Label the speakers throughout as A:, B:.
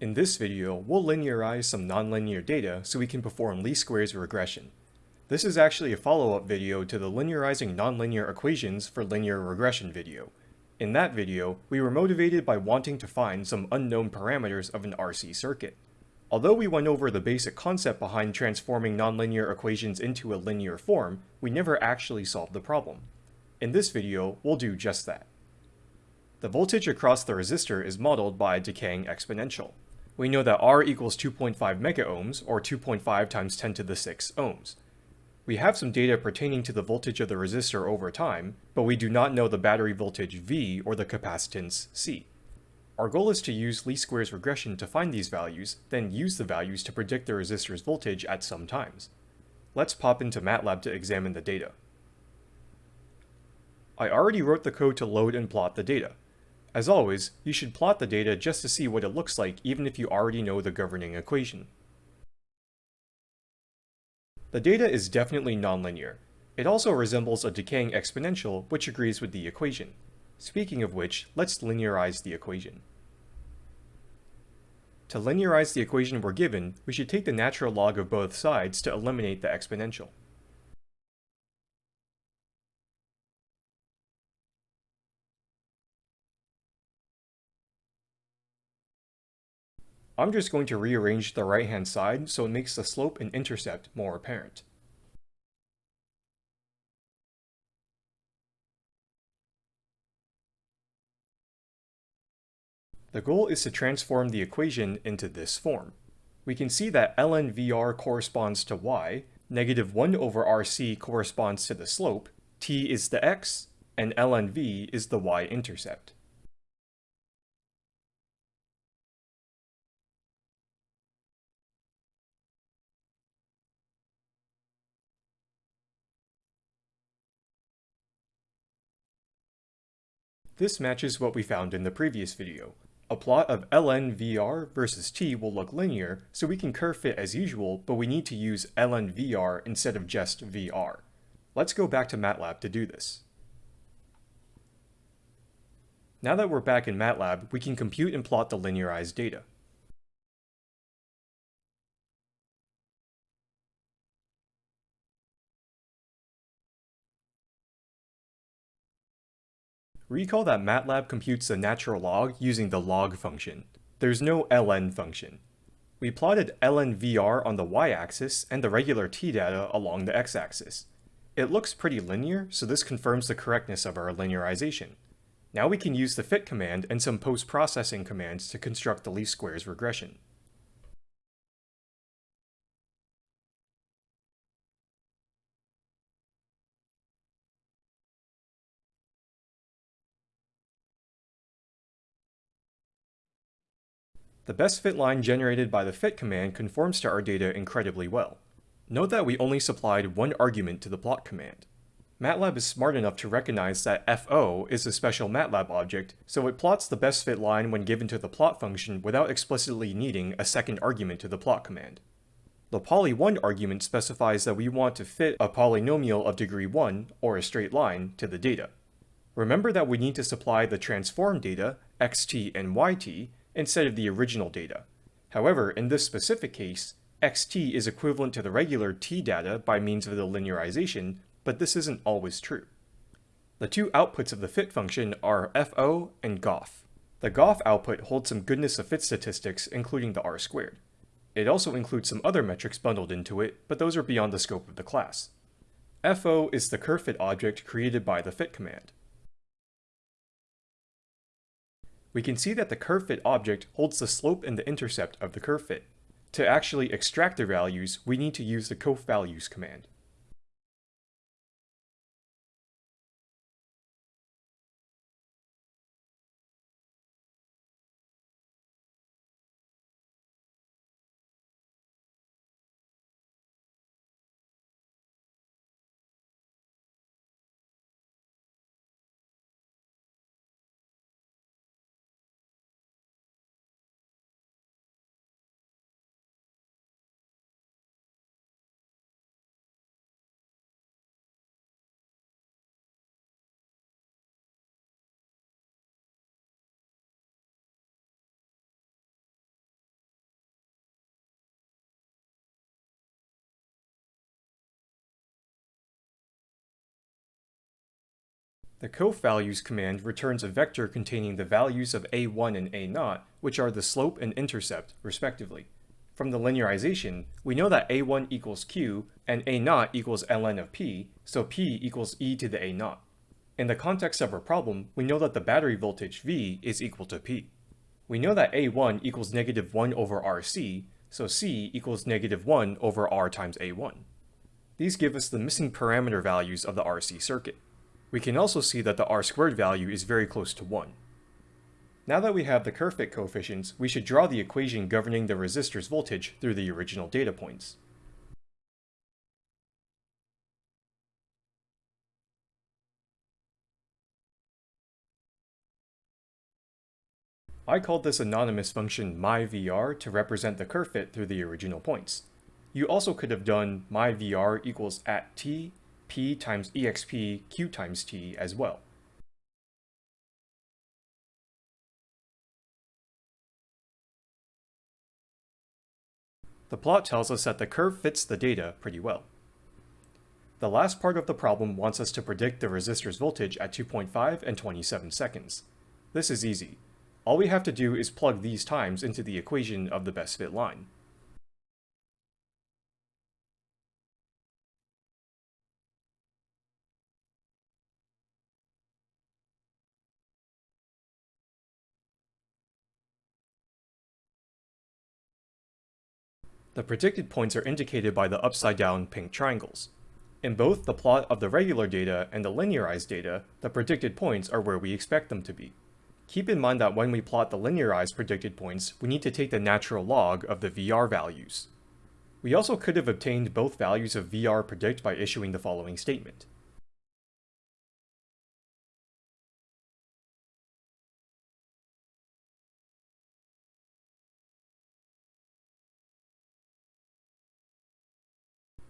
A: In this video, we'll linearize some nonlinear data so we can perform least squares regression. This is actually a follow-up video to the linearizing nonlinear equations for linear regression video. In that video, we were motivated by wanting to find some unknown parameters of an RC circuit. Although we went over the basic concept behind transforming nonlinear equations into a linear form, we never actually solved the problem. In this video, we'll do just that. The voltage across the resistor is modeled by a decaying exponential we know that R equals 2.5 megaohms, or 2.5 times 10 to the 6 ohms. We have some data pertaining to the voltage of the resistor over time, but we do not know the battery voltage V or the capacitance C. Our goal is to use least squares regression to find these values, then use the values to predict the resistor's voltage at some times. Let's pop into MATLAB to examine the data. I already wrote the code to load and plot the data. As always, you should plot the data just to see what it looks like even if you already know the governing equation. The data is definitely nonlinear. It also resembles a decaying exponential, which agrees with the equation. Speaking of which, let's linearize the equation. To linearize the equation we're given, we should take the natural log of both sides to eliminate the exponential. I'm just going to rearrange the right hand side so it makes the slope and intercept more apparent. The goal is to transform the equation into this form. We can see that ln VR corresponds to y, negative 1 over rc corresponds to the slope, t is the x, and ln v is the y-intercept. This matches what we found in the previous video. A plot of ln VR versus t will look linear, so we can curve fit as usual, but we need to use ln VR instead of just VR. Let's go back to MATLAB to do this. Now that we're back in MATLAB, we can compute and plot the linearized data. Recall that MATLAB computes the natural log using the log function. There's no ln function. We plotted ln VR on the y-axis and the regular t data along the x-axis. It looks pretty linear, so this confirms the correctness of our linearization. Now we can use the fit command and some post-processing commands to construct the least squares regression. The best fit line generated by the fit command conforms to our data incredibly well. Note that we only supplied one argument to the plot command. MATLAB is smart enough to recognize that FO is a special MATLAB object, so it plots the best fit line when given to the plot function without explicitly needing a second argument to the plot command. The poly1 argument specifies that we want to fit a polynomial of degree 1, or a straight line, to the data. Remember that we need to supply the transform data, xt and yt, instead of the original data. However, in this specific case, xt is equivalent to the regular t data by means of the linearization, but this isn't always true. The two outputs of the fit function are fo and gof. The gof output holds some goodness of fit statistics, including the r squared. It also includes some other metrics bundled into it, but those are beyond the scope of the class. fo is the curve fit object created by the fit command. We can see that the curve fit object holds the slope and the intercept of the curve fit. To actually extract the values, we need to use the coeffvalues command. The coeffvalues command returns a vector containing the values of a1 and a0, which are the slope and intercept, respectively. From the linearization, we know that a1 equals q and a0 equals ln of p, so p equals e to the a0. In the context of our problem, we know that the battery voltage V is equal to P. We know that A1 equals negative 1 over RC, so C equals negative 1 over R times A1. These give us the missing parameter values of the RC circuit. We can also see that the R squared value is very close to 1. Now that we have the curve fit coefficients, we should draw the equation governing the resistor's voltage through the original data points. I called this anonymous function myVr to represent the curve fit through the original points. You also could have done myVr equals at t, p times exp, q times t as well. The plot tells us that the curve fits the data pretty well. The last part of the problem wants us to predict the resistor's voltage at 2.5 and 27 seconds. This is easy. All we have to do is plug these times into the equation of the best fit line. The predicted points are indicated by the upside-down pink triangles. In both the plot of the regular data and the linearized data, the predicted points are where we expect them to be. Keep in mind that when we plot the linearized predicted points, we need to take the natural log of the VR values. We also could have obtained both values of VR predict by issuing the following statement.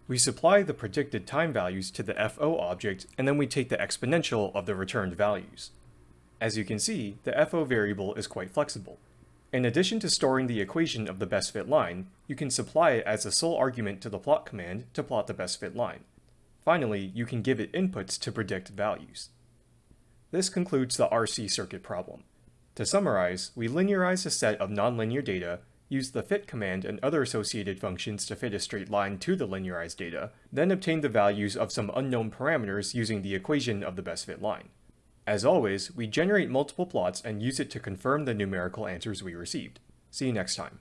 A: We supply the predicted time values to the FO object, and then we take the exponential of the returned values. As you can see, the FO variable is quite flexible. In addition to storing the equation of the best fit line, you can supply it as a sole argument to the plot command to plot the best fit line. Finally, you can give it inputs to predict values. This concludes the RC circuit problem. To summarize, we linearize a set of nonlinear data, use the fit command and other associated functions to fit a straight line to the linearized data, then obtain the values of some unknown parameters using the equation of the best fit line. As always, we generate multiple plots and use it to confirm the numerical answers we received. See you next time.